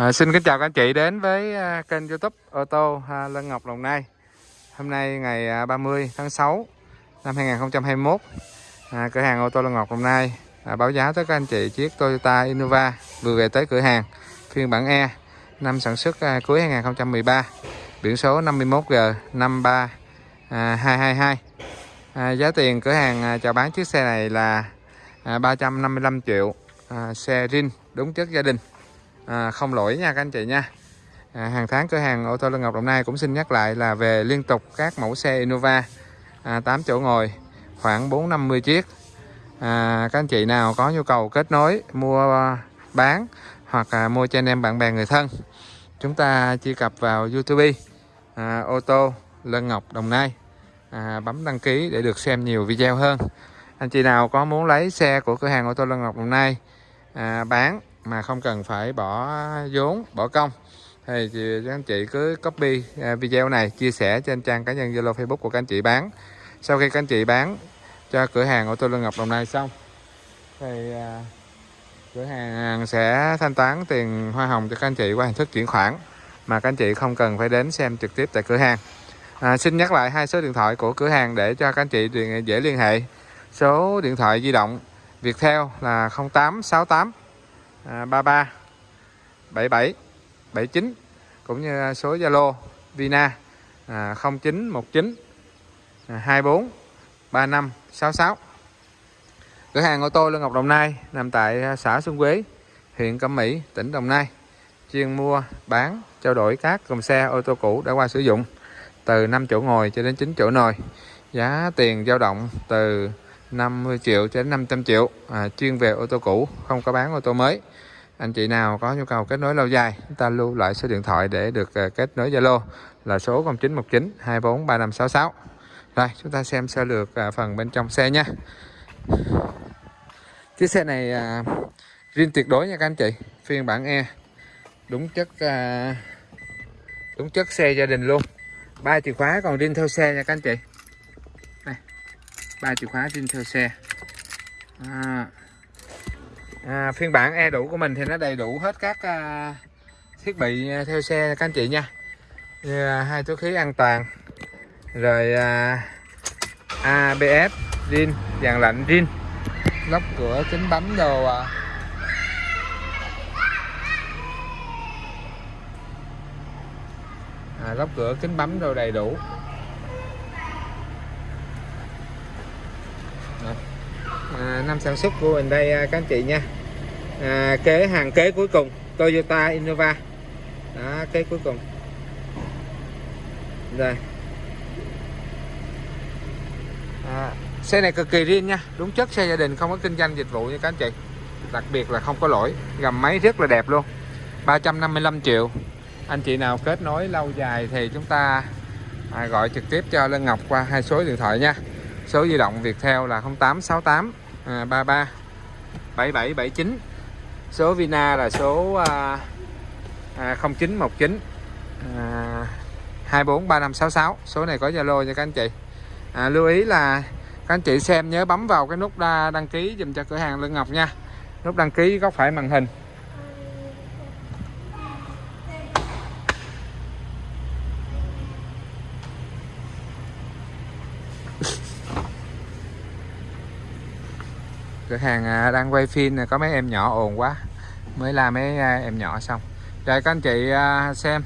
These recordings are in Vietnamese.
À, xin kính chào các anh chị đến với à, kênh youtube ô tô à, Lân Ngọc Đồng Nai. Hôm nay ngày à, 30 tháng 6 năm 2021 à, Cửa hàng ô tô Lân Ngọc Đồng Nai à, báo giá tới các anh chị chiếc Toyota Innova vừa về tới cửa hàng phiên bản E năm sản xuất à, cuối 2013 biển số 51G 53222 à, Giá tiền cửa hàng à, chào bán chiếc xe này là à, 355 triệu à, xe rin đúng chất gia đình à, không lỗi nha các anh chị nha. À, hàng tháng cửa hàng ô tô Lân Ngọc Đồng Nai cũng xin nhắc lại là về liên tục các mẫu xe Innova. À, 8 chỗ ngồi khoảng 450 chiếc. À, các anh chị nào có nhu cầu kết nối mua bán hoặc à, mua cho anh em bạn bè người thân chúng ta truy cập vào YouTube à, ô tô Lân Ngọc Đồng Nai. À, bấm đăng ký để được xem nhiều video hơn. Anh chị nào có muốn lấy xe của cửa hàng ô tô Lân Ngọc Đồng Nai à, bán mà không cần phải bỏ vốn bỏ công. Thì các anh chị cứ copy à, video này chia sẻ trên trang cá nhân Zalo Facebook của các anh chị bán. Sau khi các anh chị bán cho cửa hàng ô tô Lương Ngọc Đồng Nai xong thì à, cửa hàng sẽ thanh toán tiền hoa hồng cho các anh chị qua hình thức chuyển khoản mà các anh chị không cần phải đến xem trực tiếp tại cửa hàng. À, xin nhắc lại hai số điện thoại của cửa hàng để cho các anh chị dễ liên hệ. Số điện thoại di động Viettel là 0868 à, 33 77 79 cũng như số Zalo Vina à, 0919 à, 24 35 66 cửa hàng ô tô Lương Ngọc Đồng Nai nằm tại à, xã Xuân Quế huyện Cẩm Mỹ tỉnh Đồng Nai. Chuyên mua bán trao đổi các cùng xe ô tô cũ đã qua sử dụng từ 5 chỗ ngồi cho đến 9 chỗ ngồi giá tiền dao động từ 50 triệu cho đến 500 triệu à, chuyên về ô tô cũ không có bán ô tô mới. Anh chị nào có nhu cầu kết nối lâu dài chúng ta lưu lại số điện thoại để được à, kết nối Zalo là số 0919 24 3566 rồi chúng ta xem sơ lược à, phần bên trong xe nha. Chiếc xe này à, riêng tuyệt đối nha các anh chị phiên bản E. Đúng chất à, đúng chất xe gia đình luôn. Ba chìa khóa còn riêng theo xe nha các anh chị ba chìa khóa trên theo xe. À, à, phiên bản e đủ của mình thì nó đầy đủ hết các à, thiết bị à, theo xe các anh chị nha. Như à, hai túi khí an toàn rồi à, ABS zin dàn lạnh zin lóc cửa kính bấm đồ à. À, lóc cửa kính bấm đồ đầy đủ. À, năm sản xuất của mình đây à, các anh chị nha. À, kế hàng kế cuối cùng Toyota Innova. Đó kế cuối cùng. Rồi. À, xe này cực kỳ riêng nha. Đúng chất xe gia đình không có kinh doanh dịch vụ nha các anh chị. Đặc biệt là không có lỗi gầm máy rất là đẹp luôn. 355 triệu. Anh chị nào kết nối lâu dài thì chúng ta à, gọi trực tiếp cho Lân Ngọc qua hai số điện thoại nha. Số di động Viettel là 0868 à, 33 7779 số Vina là số à, à, 0919 à, 243566 số này có Zalo cho các anh chị. À, lưu ý là các anh chị xem nhớ bấm vào cái nút đăng ký dùm cho cửa hàng Lương Ngọc nha. Nút đăng ký góc phải màn hình. Cửa hàng à, đang quay phim này có mấy em nhỏ ồn quá. Mới làm mấy à, em nhỏ xong. Rồi các anh chị à, xem.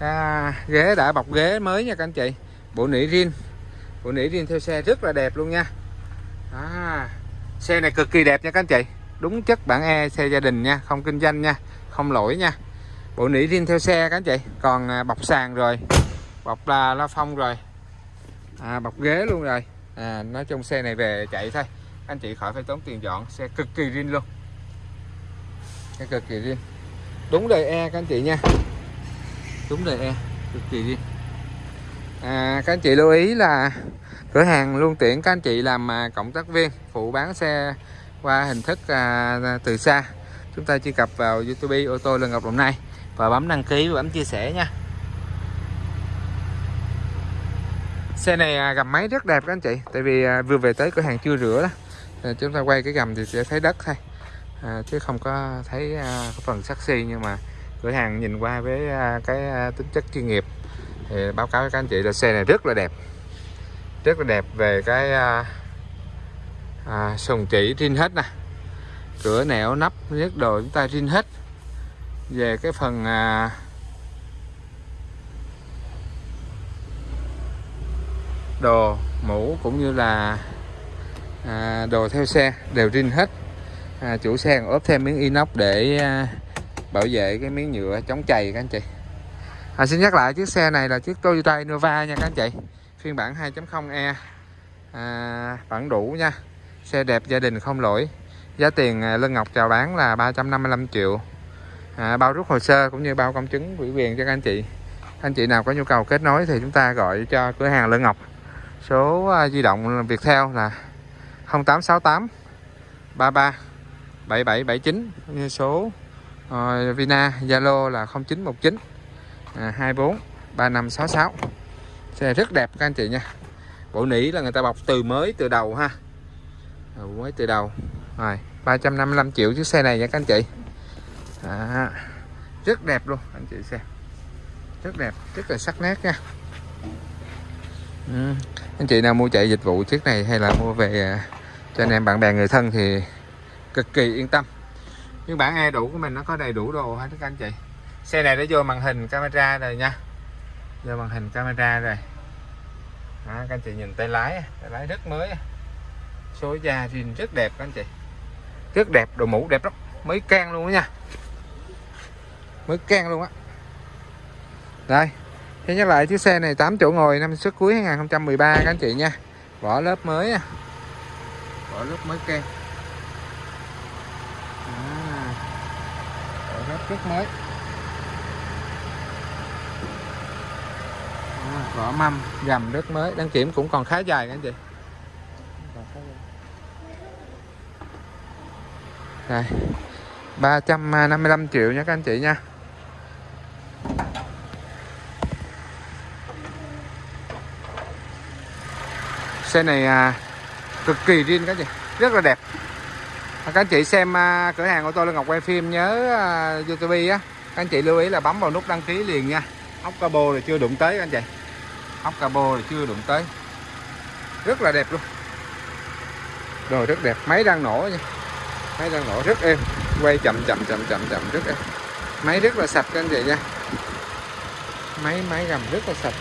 À, ghế đã bọc ghế mới nha các anh chị. Bộ nỉ riêng bộ nỉ riêng theo xe rất là đẹp luôn nha. À, xe này cực kỳ đẹp nha các anh chị. Đúng chất bản E xe gia đình nha không kinh doanh nha không lỗi nha. Bộ nỉ riêng theo xe các anh chị. Còn bọc sàn rồi bọc là la phong rồi. À, bọc ghế luôn rồi. À, nói chung xe này về chạy thôi anh chị khỏi phải tốn tiền dọn xe cực kỳ riêng luôn. Xe cực kỳ riêng. Đúng đời E các anh chị nha. Đúng đời E cực kỳ riêng. À, các anh chị lưu ý là cửa hàng luôn tiện các anh chị làm à, cộng tác viên phụ bán xe qua hình thức à, từ xa. Chúng ta truy cập vào YouTube ô tô Lân Ngọc Đồng Nai và bấm đăng ký và bấm chia sẻ nha. Xe này à, máy rất đẹp các anh chị tại vì à, vừa về tới cửa hàng chưa rửa đó à, chúng ta quay cái gầm thì sẽ thấy đất thôi. À, chứ không có thấy à, cái phần sắc xi nhưng mà cửa hàng nhìn qua với à, cái à, tính chất chuyên nghiệp. Thì báo cáo với các anh chị là xe này rất là đẹp. Rất là đẹp về cái à, à, sùng chỉ rin hết nè. Cửa nẻo nắp nhất đồ chúng ta rin hết. Về cái phần à, đồ mũ cũng như là à, đồ theo xe đều rin hết. À, chủ xe còn ốp thêm miếng inox để à, bảo vệ cái miếng nhựa chống chày các anh chị. À, xin nhắc lại chiếc xe này là chiếc Toyota Innova nha các anh chị. Phiên bản 2.0e à, bản đủ nha. Xe đẹp gia đình không lỗi. Giá tiền à, Lân Ngọc chào bán là 355 triệu. À, bao rút hồ sơ cũng như bao công chứng ủy quyền cho các anh chị. Anh chị nào có nhu cầu kết nối thì chúng ta gọi cho cửa hàng Lân Ngọc. Số à, di động Viettel là 0868 33 7779 số uh, Vina Zalo là 0919 à, 24 3566 xe rất đẹp các anh chị nha. Bộ nỉ là người ta bọc từ mới từ đầu ha. Mới từ đầu. Rồi 355 triệu chiếc xe này nha các anh chị. À, rất đẹp luôn anh chị xem. Rất đẹp rất là sắc nét nha. Ừ. anh chị nào mua chạy dịch vụ chiếc này hay là mua về à, cho anh em bạn bè người thân thì cực kỳ yên tâm. Nhưng bản e đủ của mình nó có đầy đủ đồ hết các anh chị. Xe này đã vô màn hình camera rồi nha. Vô màn hình camera rồi. Đó, các anh chị nhìn tay lái tay lái rất mới số da zin rất đẹp các anh chị. Rất đẹp đồ mũ đẹp lắm. Mới can luôn đó nha. Mới can luôn á. Đây. Thế nhắc lại chiếc xe này 8 chỗ ngồi năm xuất cuối 2013 các anh chị nha. Vỏ lớp mới nha vỏ lớp mới can à, vỏ lớp rất mới. À, vỏ mâm gầm rất mới. Đăng kiểm cũng còn khá dài anh chị. Đây. 355 triệu nha các anh chị nha. Xe này à, cực kỳ riêng các chị. Rất là đẹp. Các anh chị xem à, cửa hàng ô tô Lê Ngọc quay phim, nhớ à, YouTube á. Các anh chị lưu ý là bấm vào nút đăng ký liền nha. Ốc cabo là chưa đụng tới các anh chị. Ốc cabo là chưa đụng tới. Rất là đẹp luôn. Đồ rất đẹp. Máy đang nổ nha. Máy đang nổ rất êm. Quay chậm chậm chậm chậm chậm, rất êm. Máy rất là sạch các anh chị nha. Máy máy gầm rất là sạch.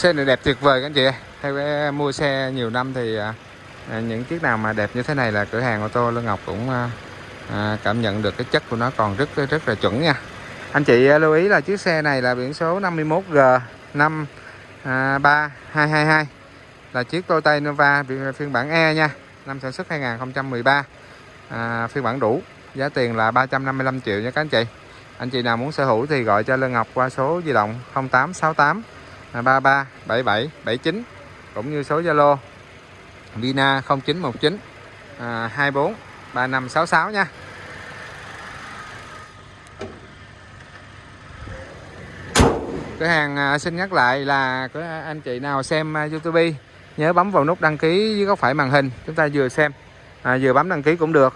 Xe này đẹp tuyệt vời các anh chị theo cái à, mua xe nhiều năm thì à, à, những chiếc nào mà đẹp như thế này là cửa hàng ô tô Lương Ngọc cũng à, à, cảm nhận được cái chất của nó còn rất rất là chuẩn nha. Anh chị à, lưu ý là chiếc xe này là biển số 51G 53222 là chiếc Toyota Innova phiên bản E nha. Năm sản xuất 2013 à, phiên bản đủ. Giá tiền là 355 triệu nha các anh chị. Anh chị nào muốn sở hữu thì gọi cho Lương Ngọc qua số di động 0868 33 77 79 cũng như số Zalo Vina 0919 à, 24 3566 nha. Cửa hàng à, xin nhắc lại là có anh chị nào xem à, YouTube nhớ bấm vào nút đăng ký dưới góc phải màn hình chúng ta vừa xem à, vừa bấm đăng ký cũng được.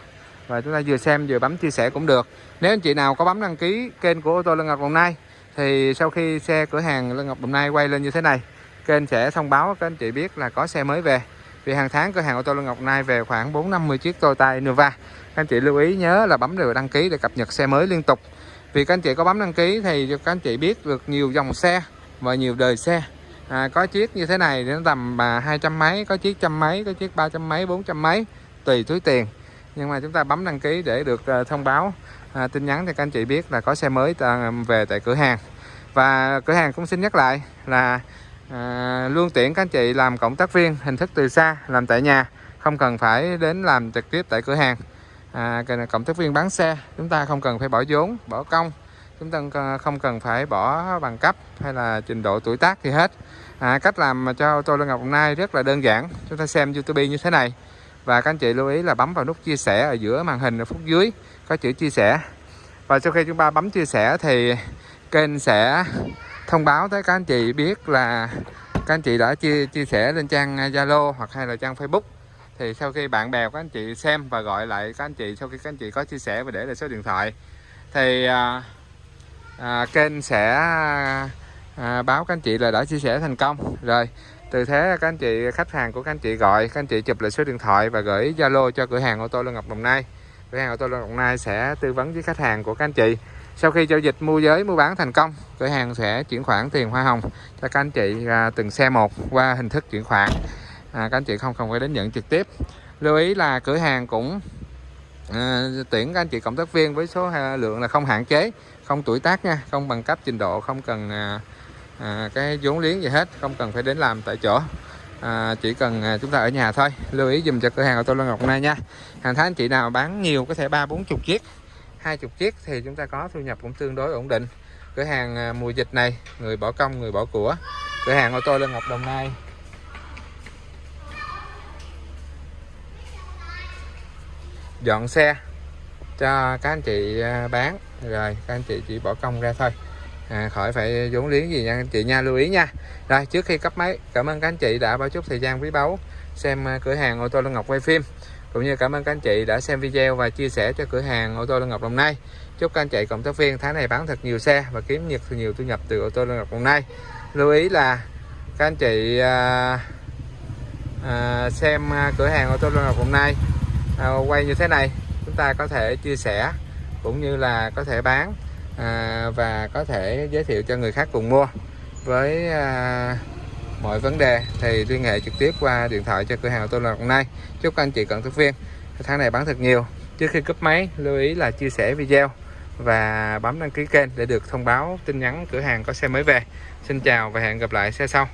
Và chúng ta vừa xem vừa bấm chia sẻ cũng được. Nếu anh chị nào có bấm đăng ký kênh của ô tô Lân Ngọc Đồng Nai thì sau khi xe cửa hàng Lân Ngọc Đồng Nai quay lên như thế này kênh sẽ thông báo các anh chị biết là có xe mới về. Vì hàng tháng cửa hàng ô tô Lân Ngọc Đồng Nai về khoảng 450 chiếc Toyota Innova. Các anh chị lưu ý nhớ là bấm đều đăng ký để cập nhật xe mới liên tục. Vì các anh chị có bấm đăng ký thì cho các anh chị biết được nhiều dòng xe và nhiều đời xe. À, có chiếc như thế này đến tầm mà hai trăm mấy có chiếc trăm mấy có chiếc ba trăm mấy bốn trăm mấy tùy túi tiền. Nhưng mà chúng ta bấm đăng ký để được ờ, thông báo à, tin nhắn thì các anh chị biết là có xe mới um, về tại cửa hàng. Và cửa hàng cũng xin nhắc lại là à, luôn tiện các anh chị làm cộng tác viên hình thức từ xa làm tại nhà không cần phải đến làm trực tiếp tại cửa hàng. À, cộng tác viên bán xe chúng ta không cần phải bỏ vốn bỏ công chúng ta không cần phải bỏ bằng cấp hay là trình độ tuổi tác gì hết. À, cách làm cho ô tô Ngọc Đồng Nai rất là đơn giản chúng ta xem YouTube như thế này. Và các anh chị lưu ý là bấm vào nút chia sẻ ở giữa màn hình ở phút dưới có chữ chia sẻ. Và sau khi chúng ta bấm chia sẻ thì kênh sẽ thông báo tới các anh chị biết là các anh chị đã chia chia sẻ lên trang Zalo hoặc hay là trang Facebook. Thì sau khi bạn bè các anh chị xem và gọi lại các anh chị sau khi các anh chị có chia sẻ và để lại số điện thoại thì à, à, kênh sẽ à, báo các anh chị là đã chia sẻ thành công. Rồi từ thế các anh chị khách hàng của các anh chị gọi các anh chị chụp lại số điện thoại và gửi Zalo cho cửa hàng ô tô Lương Ngọc Đồng Nai cửa hàng ô tô Đồng Nai sẽ tư vấn với khách hàng của các anh chị. Sau khi giao dịch mua giới mua bán thành công cửa hàng sẽ chuyển khoản tiền hoa hồng cho các anh chị à, từng xe một qua hình thức chuyển khoản. À, các anh chị không cần phải đến nhận trực tiếp. Lưu ý là cửa hàng cũng à, tuyển các anh chị cộng tác viên với số à, lượng là không hạn chế không tuổi tác nha không bằng cấp trình độ không cần à, à, cái vốn liếng gì hết không cần phải đến làm tại chỗ à, chỉ cần à, chúng ta ở nhà thôi. Lưu ý dùm cho cửa hàng ô tô Lân Ngọc này nha. Hàng tháng anh chị nào bán nhiều có thể ba bốn chục chiếc hai chục chiếc thì chúng ta có thu nhập cũng tương đối ổn định. Cửa hàng à, mùa dịch này người bỏ công người bỏ của. Cửa hàng ô tô Lân Ngọc Đồng Nai. Dọn xe cho các anh chị à, bán. Rồi các anh chị chỉ bỏ công ra thôi à, khỏi phải vốn liếng gì nha anh chị nha lưu ý nha. Rồi trước khi cấp máy cảm ơn các anh chị đã bao chút thời gian quý báu xem à, cửa hàng ô tô Lân Ngọc quay phim cũng như cảm ơn các anh chị đã xem video và chia sẻ cho cửa hàng ô tô Lân Ngọc Đồng Nai chúc các anh chị cộng tác viên tháng này bán thật nhiều xe và kiếm nhiệt nhiều thu nhập từ ô tô Lân Ngọc Đồng Nai lưu ý là các anh chị à, à, xem à, cửa hàng ô tô Lân Ngọc Đồng Nai à, quay như thế này chúng ta có thể chia sẻ cũng như là có thể bán à, và có thể giới thiệu cho người khác cùng mua với à, mọi vấn đề thì liên hệ trực tiếp qua điện thoại cho cửa hàng tôi là hôm nay chúc anh chị cận thức viên tháng này bán thật nhiều. Trước khi cúp máy lưu ý là chia sẻ video và bấm đăng ký kênh để được thông báo tin nhắn cửa hàng có xe mới về. Xin chào và hẹn gặp lại xe sau.